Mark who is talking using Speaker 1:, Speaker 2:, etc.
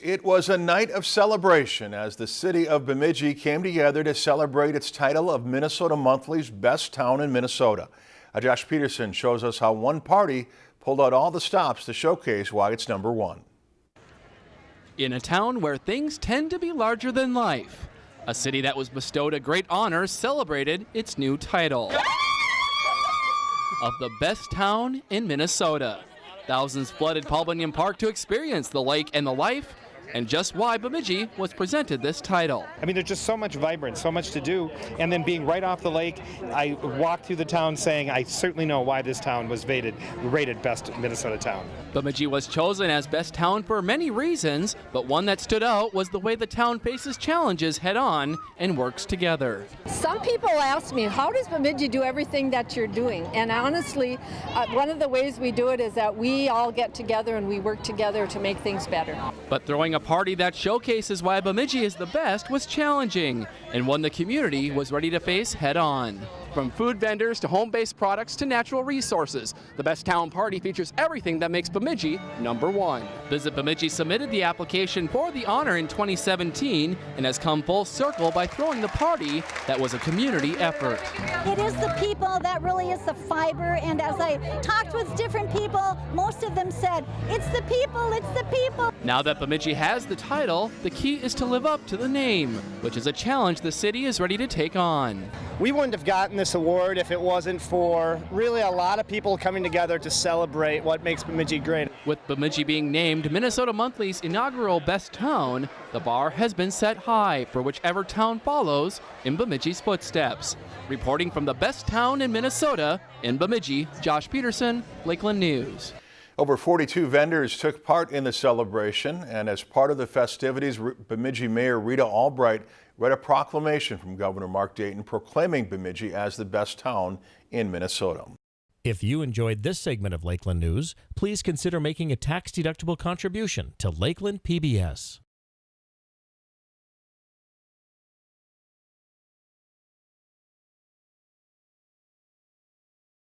Speaker 1: It was a night of celebration as the city of Bemidji came together to celebrate its title of Minnesota Monthly's Best Town in Minnesota. Uh, Josh Peterson shows us how one party pulled out all the stops to showcase why it's number one.
Speaker 2: In a town where things tend to be larger than life, a city that was bestowed a great honor celebrated its new title of the best town in Minnesota. Thousands flooded Paul Bunyan Park to experience the lake and the life and just why Bemidji was presented this title.
Speaker 3: I mean, there's just so much vibrance, so much to do, and then being right off the lake, I walked through the town saying, I certainly know why this town was rated, rated best Minnesota town.
Speaker 2: Bemidji was chosen as best town for many reasons, but one that stood out was the way the town faces challenges head on and works together.
Speaker 4: Some people ask me, how does Bemidji do everything that you're doing? And honestly, uh, one of the ways we do it is that we all get together and we work together to make things better.
Speaker 2: But throwing a party that showcases why Bemidji is the best was challenging and one the community was ready to face head on. From food vendors to home-based products to natural resources, the Best Town Party features everything that makes Bemidji number one. Visit Bemidji submitted the application for the honor in 2017 and has come full circle by throwing the party that was a community effort.
Speaker 5: It is the people that really is the fiber, and as I talked with different people, most of them said, it's the people, it's the people.
Speaker 2: Now that Bemidji has the title, the key is to live up to the name, which is a challenge the city is ready to take on.
Speaker 6: We wouldn't have gotten this award if it wasn't for really a lot of people coming together to celebrate what makes Bemidji great.
Speaker 2: With Bemidji being named Minnesota Monthly's inaugural Best Town, the bar has been set high for whichever town follows in Bemidji's footsteps. Reporting from the best town in Minnesota, in Bemidji, Josh Peterson, Lakeland News.
Speaker 1: Over 42 vendors took part in the celebration, and as part of the festivities, Bemidji Mayor Rita Albrecht read a proclamation from Governor Mark Dayton proclaiming Bemidji as the best town in Minnesota.
Speaker 7: If you enjoyed this segment of Lakeland News, please consider making a tax-deductible contribution to Lakeland PBS.